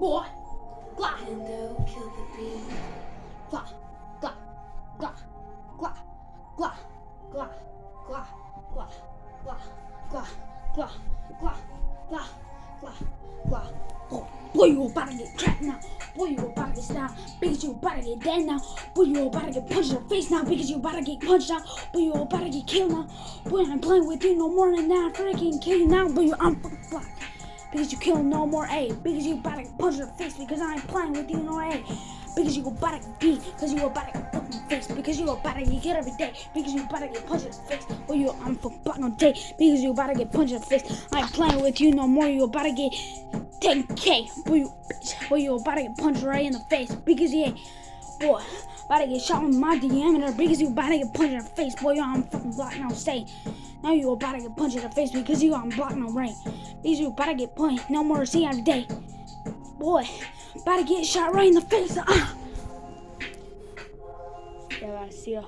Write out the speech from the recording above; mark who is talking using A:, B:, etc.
A: boy. Glad.
B: Nintendo, kill the bee.
A: Glad. Glad. Glad. Glad. Glad. Glad. Glad. Glad. Glad. Glad. Glad. Glad. Glad. Glad. Glad. Oh, boy, you about to get trapped now. Boy, you about to get stabbed. Because you about to get dead now. Boy, you about to get punched in the face now. Because you about to get punched out. Boy, you about to get killed now. Boy, I'm playing with you no more than that. Freaking kill you now. Boy, I'm black. Because you kill no more A. Because you about to get punched in the face. Because I ain't playing with you no A. Because you about to beat. Because you about to get fucked in the face. Because you about to get hit every day. Because you about to get punched in the face. Boy, you, I'm fucking black on day. Because you about to get punched in the face. I ain't playing with you no more. You about to get 10k. Boy, you bitch. Boy, you about to get punched right in the face. Because yeah, boy, about to get shot with my diameter. Because you about to get punched in the face. Boy, yo, I'm fucking blocked now. Stay. Now you about to get punched in the face because you I'm blocked no rain. These you about to get punched. No more see every day. Boy, about to get shot right in the face. Ah. Yeah, I see ya.